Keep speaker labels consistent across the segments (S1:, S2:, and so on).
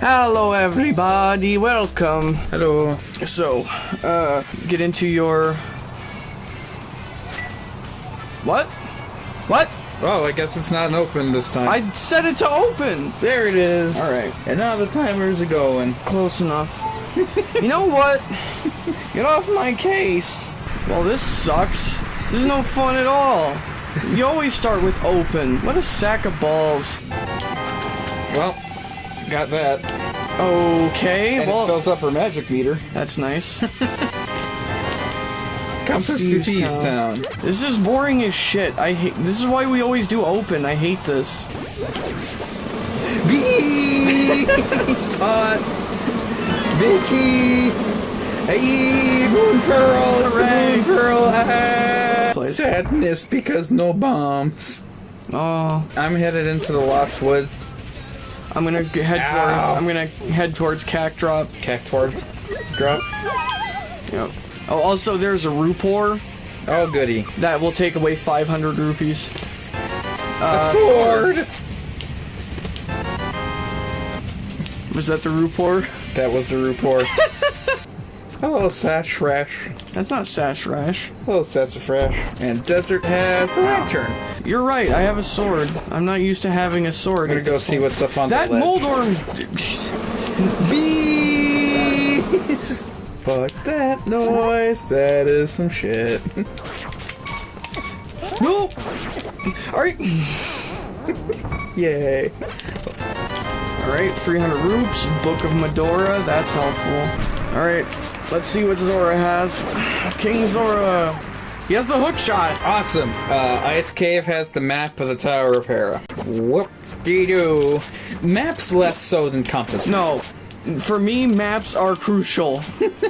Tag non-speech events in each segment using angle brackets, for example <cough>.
S1: Hello, everybody. Welcome.
S2: Hello.
S1: So, uh, get into your. What? What?
S2: Oh, I guess it's not open this time.
S1: I set it to open. There it is.
S2: All right. And now the timers going.
S1: Close enough. you know what? Get off my case. Well, this sucks. This is no fun at all. You always start with open. What a sack of balls.
S2: Well, got that.
S1: Okay,
S2: And it
S1: well,
S2: fills up her magic meter.
S1: that's nice.
S2: Compass to
S1: Thieves Town.
S2: Town.
S1: This is boring as shit. I hate. This is why we always do open. I hate this.
S2: Bee! <laughs> Pot! Vicky! Hey, Moon Pearl! It's the Moon Pearl! Ah, sadness because no bombs.
S1: Oh,
S2: I'm headed into the Lost Wood.
S1: I'm gonna head toward. I'm gonna head towards Cactrop.
S2: Cactuar drop.
S1: Yep. Oh, also there's a Rupoor
S2: Oh, goody.
S1: that will take away 500 rupees.
S2: Uh, a sword!
S1: Was that the Rupoor?
S2: That was the report. <laughs> Hello, Sash Rash.
S1: That's not Sash Rash.
S2: Hello, Sassafrash. And Desert has the lantern.
S1: You're right. I have a sword. I'm not used to having a sword.
S2: I'm gonna go see what's up on
S1: That
S2: the ledge.
S1: Moldorm.
S2: Bees! Fuck that noise. That is some shit.
S1: No. All right.
S2: Yay.
S1: Right. 300 rupes. Book of Mudora. That's helpful. All right. Let's see what Zora has. King Zora. He has the hook shot.
S2: Awesome. Uh, Ice Cave has the map of the Tower of Hera. Whoop de doo. Maps less so than compasses.
S1: No. For me, maps are crucial. <laughs>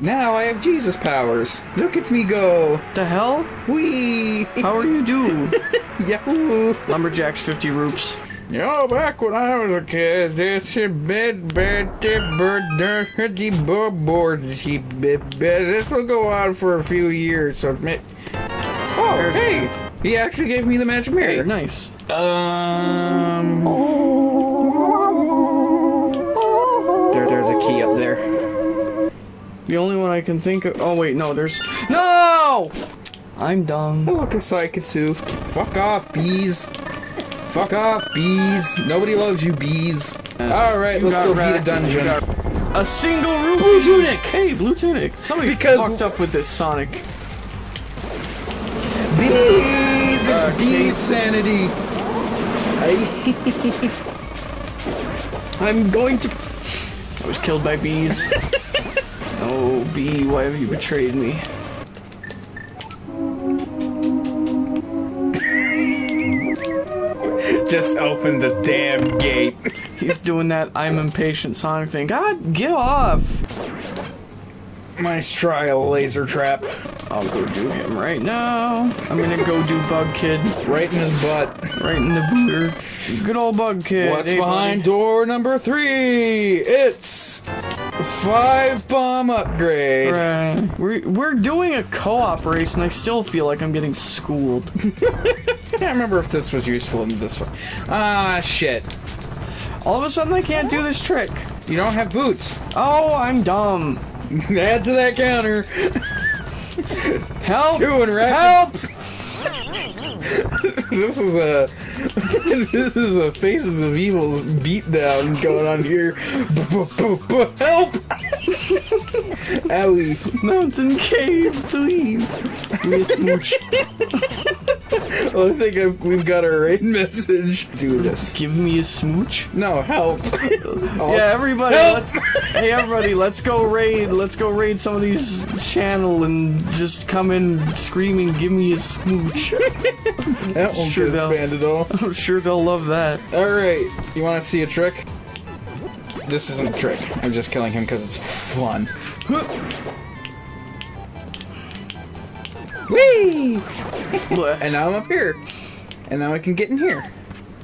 S2: Now I have Jesus powers. Look at me go.
S1: the hell?
S2: Whee!
S1: How are you do? <laughs>
S2: Yahoo!
S1: Lumberjacks 50 rupes.
S2: Know, back when I was a kid, this bed, bed, bird, dirty board, This will go on for a few years, so. Oh,
S1: There's-
S2: hey! He actually gave me the magic
S1: Hey,
S2: mirror.
S1: nice.
S2: Um. There, there's a key up there.
S1: The only one I can think of. Oh wait, no, there's. No! I'm dumb.
S2: Hello, Kasaikatsu. Fuck off, bees. Fuck off, bees. Nobody loves you, bees. Alright, let's go beat a dungeon.
S1: A single room. Blue tunic. Hey, blue tunic. Somebody
S2: Because-
S1: fucked up with this Sonic.
S2: Bees! It's
S1: Uh,
S2: bee sanity! I- <laughs>
S1: I'm going to. I was killed by bees. <laughs> oh, bee, why have you betrayed me?
S2: Just open the damn gate. <laughs>
S1: He's doing that I'm impatient Sonic thing. God, get off!
S2: My trial laser trap.
S1: I'll go do him right now. I'm gonna go do Bug Kid
S2: Right in his butt.
S1: right in the booter. Good old Bug Kid.
S2: What's
S1: Hey,
S2: behind
S1: buddy.
S2: door number three? It's five bomb upgrade.
S1: Right. We're, we're doing a co-op race and I still feel like I'm getting schooled. <laughs>
S2: I can't remember if this was useful in this one. Ah, shit.
S1: All of a sudden I can't do this trick.
S2: You don't have boots.
S1: Oh, I'm dumb. <laughs>
S2: Add to that counter. <laughs>
S1: Help!
S2: Two and.
S1: Help! <laughs>
S2: This is a this is a Faces of Evil beatdown going on here. Help! Owie.
S1: Mountain cave, please. Give me a smooch.
S2: Well, I think I've, we've got our right message. Do this.
S1: Give me a smooch.
S2: No, help. Oh, <laughs>
S1: Yeah, everybody,
S2: Help!
S1: let's. Hey, everybody, let's go raid. Let's go raid some of these channel and just come in screaming, "Give me a smooch." <laughs>
S2: that won't
S1: Sure
S2: get banned at all. <laughs>
S1: I'm sure they'll love that.
S2: Alright, you want to see a trick? This isn't a trick. I'm just killing him because it's fun. <gasps> Whee! And now I'm up here. And now I can get in here.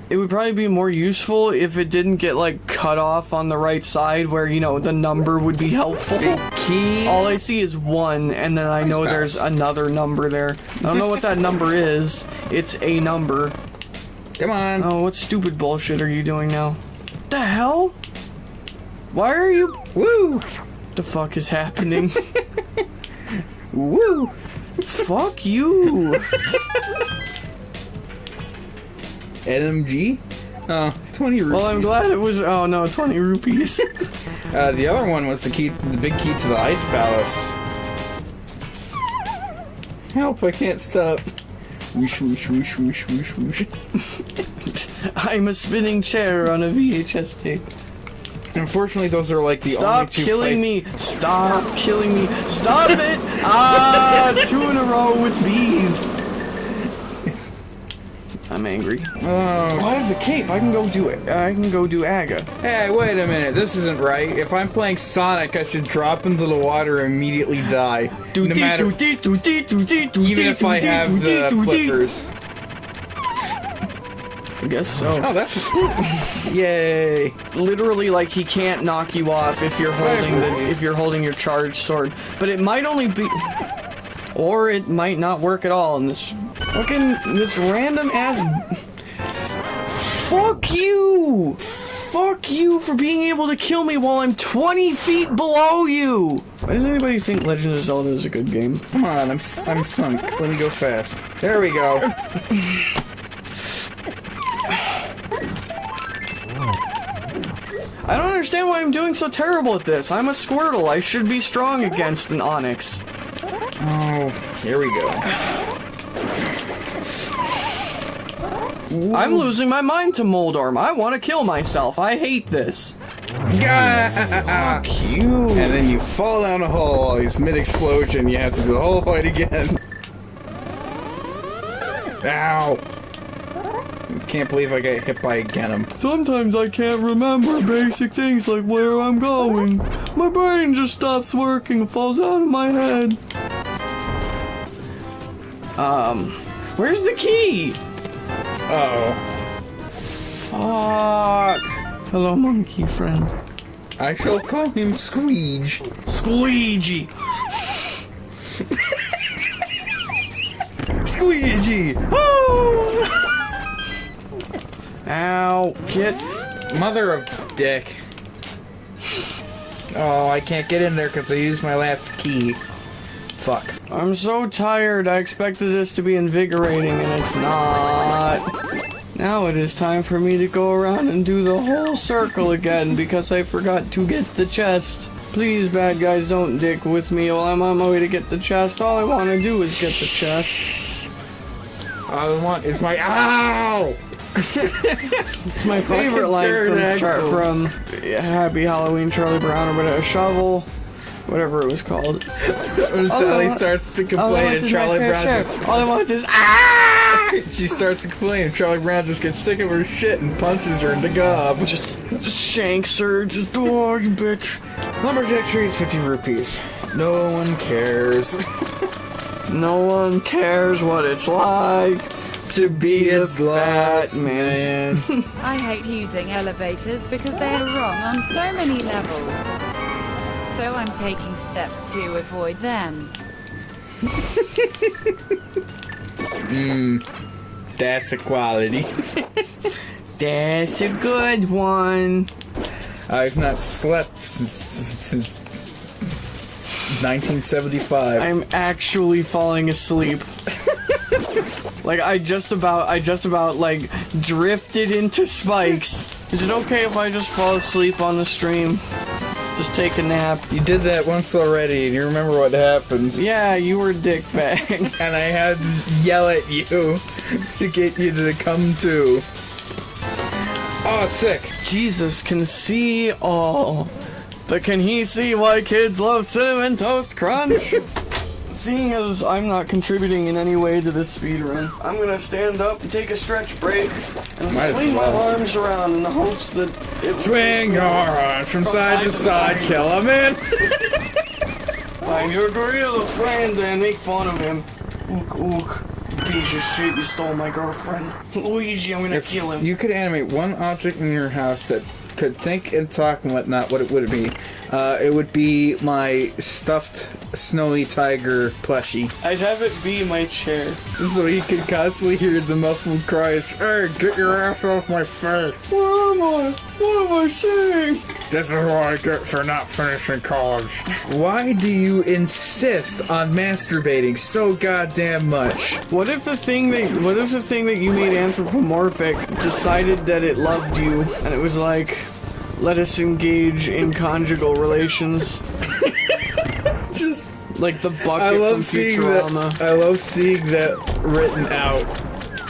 S1: It would probably be more useful if it didn't get like cut off on the right side, where you know the number would be helpful.
S2: Key.
S1: All I see is one, and then I know there's another number there. I don't know what that number is. It's a number.
S2: Come on.
S1: Oh, what stupid bullshit are you doing now? The hell? Why are you?
S2: Woo!
S1: The fuck is happening? <laughs> Woo! Fuck you!
S2: NMG? Oh, 20 rupees.
S1: Well, I'm glad it was. Oh no, 20 rupees. <laughs>
S2: Uh, the other one was the key, the big key to the ice palace. Help! I can't stop. Whoosh, whoosh, whoosh, whoosh, whoosh, whoosh. <laughs>
S1: I'm a spinning chair on a VHS tape.
S2: Unfortunately, those are like the only
S1: Stop
S2: two
S1: killing me! Stop killing me! Stop it! Ah, <laughs> two in a row with bees. I'm angry.
S2: Oh.
S1: I have the cape. I can go do it. I can go do Aga.
S2: Hey, wait a minute. This isn't right. If I'm playing Sonic, I should drop into the water and immediately die. No matter, even if I have the flippers.
S1: I guess so.
S2: Oh, that's <laughs> yay!
S1: literally like he can't knock you off if you're holding the if you're holding your charged sword. But it might only be or it might not work at all in this fucking this random ass Fuck you! Fuck you for being able to kill me while I'm 20 feet below you! Why does anybody think Legend of Zelda is a good game?
S2: Come on, I'm I'm sunk. Let me go fast. There we go. <laughs>
S1: I don't understand why I'm doing so terrible at this. I'm a Squirtle. I should be strong against an Onix.
S2: Oh, here we go.
S1: I'm losing my mind to Moldorm. I want to kill myself. I hate this.
S2: Gah!
S1: You.
S2: And then you fall down a hole he's mid-explosion. You have to do the whole fight again. <laughs> Ow! Can't believe I got hit by a Genom.
S1: Sometimes I can't remember basic things like where I'm going. My brain just stops working and falls out of my head. Um, where's the key?
S2: Uh-oh.
S1: Fuck. Hello, monkey friend.
S2: I shall call him Squeege.
S1: Squeegee. <laughs>
S2: Squeegee! Oh!
S1: Ow. Get.
S2: Mother of dick. Oh, I can't get in there because I used my last key. Fuck.
S1: I'm so tired. I expected this to be invigorating and it's not. Now it is time for me to go around and do the whole circle again because I forgot to get the chest. Please, bad guys, don't dick with me while I'm on my way to get the chest. All I want to do is get the chest.
S2: All I want is my ow!
S1: It's my favorite line from, from Happy Halloween Charlie Brown or whatever. Shovel, whatever it was called.
S2: When Sally starts to complain and Charlie Brown just
S1: All I want is ah! <laughs>
S2: she starts to complain and Charlie Brown just gets sick of her shit and punches her in the gob.
S1: Just, just shanks her. Just oh, you bitch.
S2: Lumberjack tree is 50 rupees. No one cares <laughs>
S1: No one cares what it's like
S2: to be
S1: a
S2: a
S1: fat
S2: fat man. <laughs>
S3: I hate using elevators because they are wrong on so many levels. So I'm taking steps to avoid them.
S2: Mmm, <laughs> That's a quality. <laughs>
S1: That's a good one.
S2: I've not slept since since 1975.
S1: I'm actually falling asleep. Like I just about, I just about like drifted into spikes. Is it okay if I just fall asleep on the stream? Just take a nap.
S2: you did that once already, and you remember what happens.
S1: Yeah, you were dick bag. <laughs>
S2: And I had to yell at you <laughs> to get you to come to. Oh, sick.
S1: Jesus can see all. But can he see why kids love Cinnamon Toast Crunch? <laughs> Seeing as I'm not contributing in any way to this speedrun, I'm gonna stand up and take a stretch break and
S2: Might
S1: swing
S2: well.
S1: my arms around in the hopes that it
S2: Swing your arms from side to side, kill him in.
S1: find your gorilla friend and make fun of him. Ook ook. Piece of shit, you stole my girlfriend. Luigi, I'm gonna
S2: If
S1: kill him.
S2: you could animate one object in your house that could think and talk and whatnot, what it would be? Uh, it would be my stuffed snowy tiger plushie.
S1: I'd have it be my chair.
S2: So he could constantly hear the muffled cries, Hey, get your ass off my face!
S1: Where am I? What am I saying?
S2: This is what I get for not finishing college. Why do you insist on masturbating so goddamn much?
S1: What if the thing that what if the thing that you made anthropomorphic decided that it loved you and it was like let us engage in conjugal relations <laughs>
S2: Just
S1: like the bucket
S2: I love
S1: from
S2: seeing
S1: Futurama.
S2: that. I love seeing that written out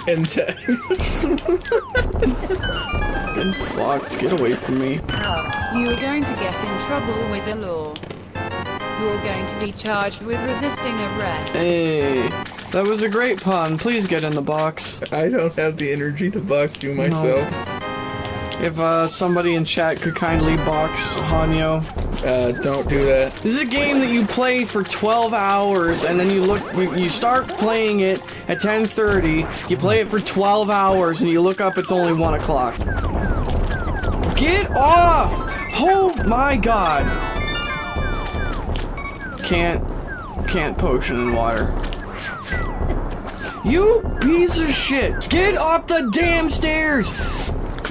S2: in text. <laughs> <laughs>
S1: And fucked. Get away from me.
S3: You are going to get in trouble with the law. You're going to be charged with resisting arrest.
S1: Hey, that was a great pun. Please get in the box.
S2: I don't have the energy to box you myself.
S1: If uh, somebody in chat could kindly box Hanyo.
S2: Uh, don't do that.
S1: This is a game that you play for 12 hours and then you look you start playing it at 10:30. You play it for 12 hours and you look up it's only 1 o'clock. Get off! Oh my god. Can't can't potion in water. You piece of shit! Get off the damn stairs!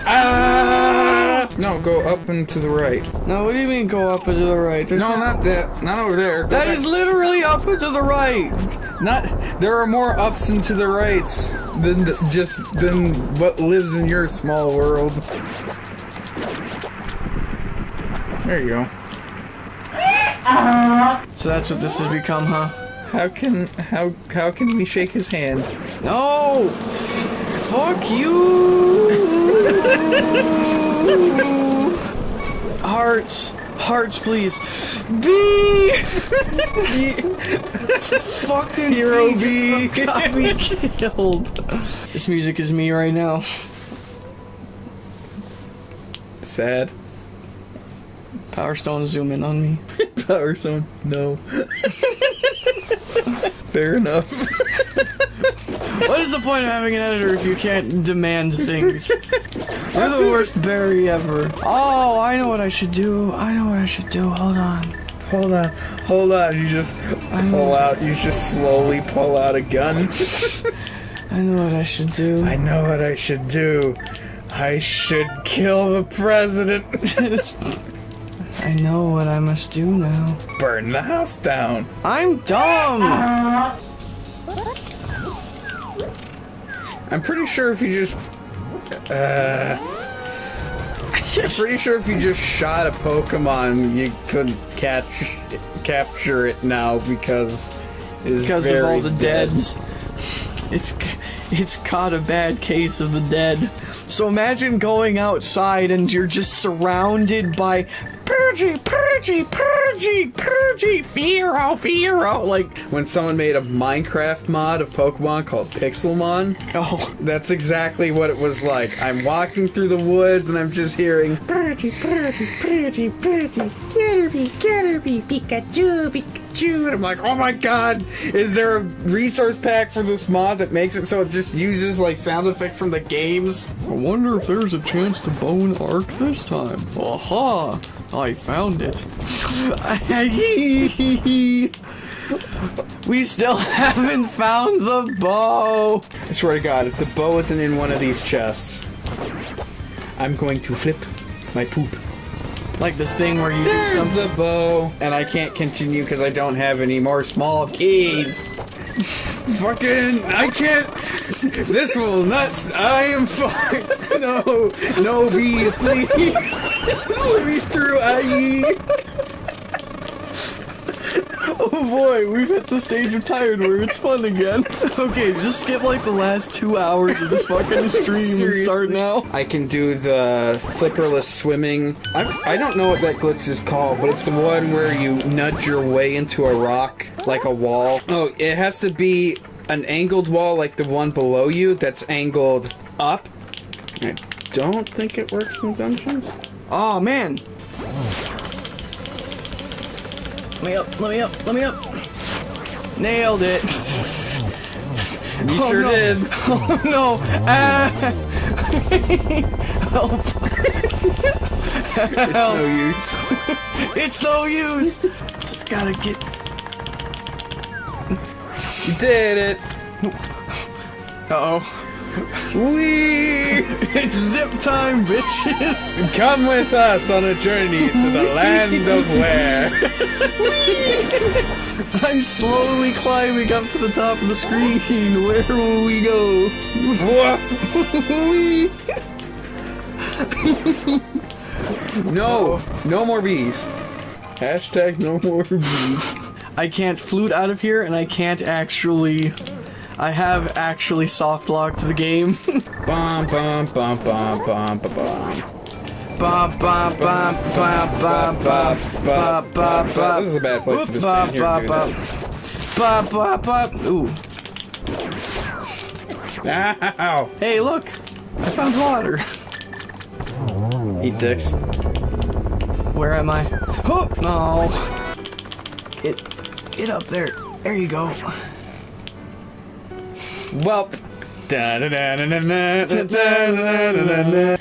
S1: Ah!
S2: No, go up and to the right.
S1: No, what do you mean go up and to the right? There's
S2: No, not that. Not over there. Go
S1: That
S2: back.
S1: is literally up and to the right.
S2: not. There are more ups and to the rights than th- just than what lives in your small world. There you go.
S1: So that's what this has become, huh?
S2: How can how how can we shake his hand?
S1: No! Fuck you! Hearts. Hearts, please. B! Fucking
S2: Hero
S1: B
S2: B.
S1: got me <laughs> killed. This music is me right now.
S2: Sad.
S1: Power Stone, zoom in on me. <laughs>
S2: Power Stone. No. <laughs> Fair enough.
S1: What is the point of having an editor if you can't demand things? You're the worst Barry ever. Oh, I know what I should do. I know what I should do. Hold on.
S2: Hold on. Hold on. You just pull out. You just slowly pull out a gun.
S1: I know what I should do.
S2: I know what I should do. I should kill the president. <laughs>
S1: I know what I must do now.
S2: Burn the house down.
S1: I'm dumb. <laughs>
S2: I'm pretty sure if you just. Uh. I'm pretty sure if you just shot a Pokemon, you couldn't catch capture it now because it's
S1: Because of all the
S2: dead.
S1: deads. It's it's caught a bad case of the dead. So imagine going outside and you're just surrounded by Purgy, Purgy, Purgy, Purgy, Fearow, Fearow. Like,
S2: When someone made a Minecraft mod of Pokemon called Pixelmon,
S1: oh,
S2: that's exactly what it was like. I'm walking through the woods and I'm just hearing
S4: Birdie, birdie, birdie, birdie, Getterby, Getterby, Pikachu, Pikachu.
S2: And I'm like, oh my god, is there a resource pack for this mod that makes it so it just uses like sound effects from the games?
S1: I wonder if there's a chance to bone Ark this time. Aha! I found it. <laughs> we still haven't found the bow.
S2: I swear to god, if the bow isn't in one of these chests, I'm going to flip my poop.
S1: Like this thing where you do
S2: There's the bow. And I can't continue because I don't have any more small keys. <laughs> Fucking, I can't. This will not. I am fucked. <laughs> No, no bees, please. <laughs> Me through, IE.
S1: Oh boy, we've hit the stage of tired where it's fun again. <laughs> okay, just skip like the last two hours of this fucking <laughs> stream and start now.
S2: I can do the flipperless swimming. I, I don't know what that glitch is called, but it's the one where you nudge your way into a rock like a wall. Oh, it has to be an angled wall like the one below you that's angled up. I don't think it works in dungeons.
S1: Oh man. Let me up, let me up, let me up. Nailed it. <laughs> <laughs>
S2: You
S1: Oh,
S2: sure
S1: no.
S2: did. <laughs>
S1: Oh no! Ah. Help!
S2: It's no use.
S1: It's no use. Just gotta get.
S2: You did it.
S1: Uh oh.
S2: Wee!
S1: It's zip time, bitches! <laughs>
S2: Come with us on a journey to the <laughs> land of where.
S1: I'm slowly climbing up to the top of the screen. Where will we go?
S2: No, no more bees. Hashtag no more bees.
S1: I can't flute out of here, and I can't actually. I have actually soft locked the game. <laughs>
S2: Bum bum bum bum bum bum bum.
S1: Ba ba ba ba ba ba ba ba ba.
S2: This is a bad place to be standing here
S1: ba,
S2: doing that.
S1: Ba ba ba. Ooh.
S2: Ow!
S1: Hey, look! I found water.
S2: Eat dicks.
S1: Where am I? Oh no! Get, get up there. There you go.
S2: Welp. Da da da da da da da da da da da.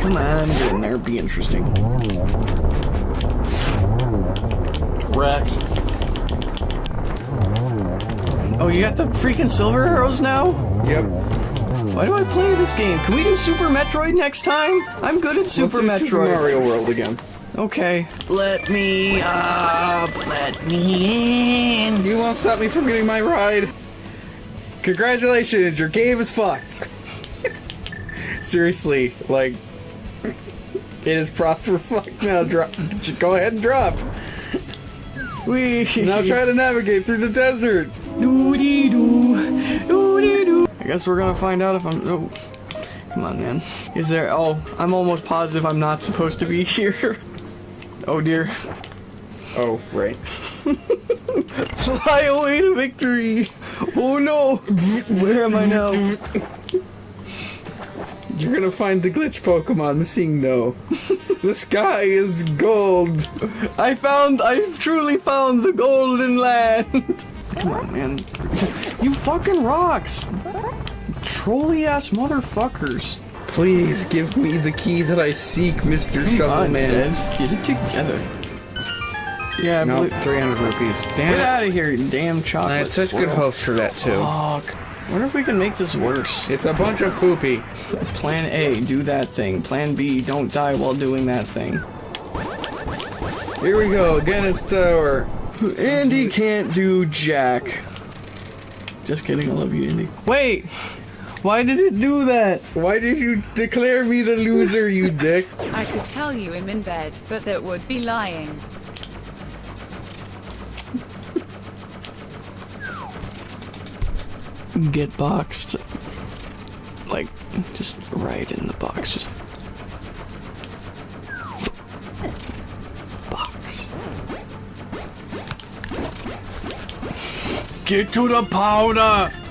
S1: Come on, get in there. Be interesting.
S2: Rex.
S1: Oh, you got the freaking silver arrows now?
S2: Yep.
S1: Why do I play this game? Can we do Super Metroid next time? I'm good at Super
S2: Let's do
S1: Metroid.
S2: Super Mario World again.
S1: Okay. Let me up. Let me in.
S2: You won't stop me from getting my ride. Congratulations, your game is fucked. <laughs> Seriously, like, it is proper fuck now. Drop. Go ahead and drop.
S1: We
S2: Now try to navigate through the desert.
S1: Doody doo. Doody doo. I guess we're gonna find out if I'm. Oh. Come on, man. Is there. Oh, I'm almost positive I'm not supposed to be <laughs> here. Oh dear.
S2: Oh, right.
S1: Fly away to victory. Oh no. Where am I now?
S2: You're gonna find the glitch Pokemon MissingNo. the sky is gold.
S1: I found. I've truly found the golden land. Come on, man. You fucking rocks. Trolly ass motherfuckers.
S2: Please give me the key that I seek, Mr.
S1: Come on,
S2: Shovelman.
S1: Devs, get it together. Yeah,
S2: No,
S1: blue-
S2: 300 rupees.
S1: get
S2: Damn it.
S1: out of here, you damn
S2: I
S1: chocolate.
S2: had such good
S1: squirrel.
S2: hopes for that too.
S1: Fuck. Wonder if we can make this worse.
S2: It's a bunch of poopy.
S1: Plan A, do that thing. Plan B, don't die while doing that thing.
S2: Here we go, again tower.
S1: Andy can't do jack. Just kidding, I love you, Andy. Wait! Why did it do that?
S2: Why did you declare me the loser, you <laughs> dick?
S3: I could tell you I'm in bed, but that would be lying.
S1: Get boxed. Like, just right in the box. Just. Box. Get to the powder!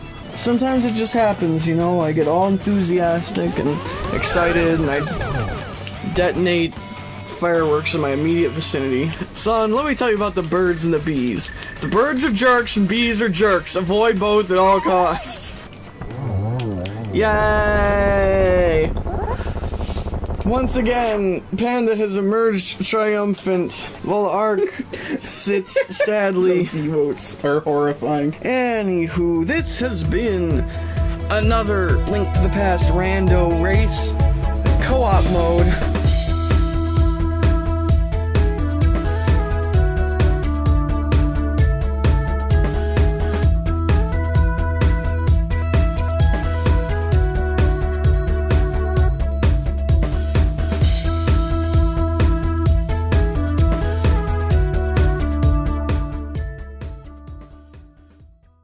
S1: Sometimes it just happens, you know? I get all enthusiastic and excited, and I detonate fireworks in my immediate vicinity. Son, let me tell you about the birds and the bees. The birds are jerks and bees are jerks. Avoid both at all costs. Yay! Once again, Panda has emerged triumphant, while Ark sits <laughs> sadly.
S2: Emotes are horrifying.
S1: Anywho, this has been another Link to the Past rando race, co-op mode.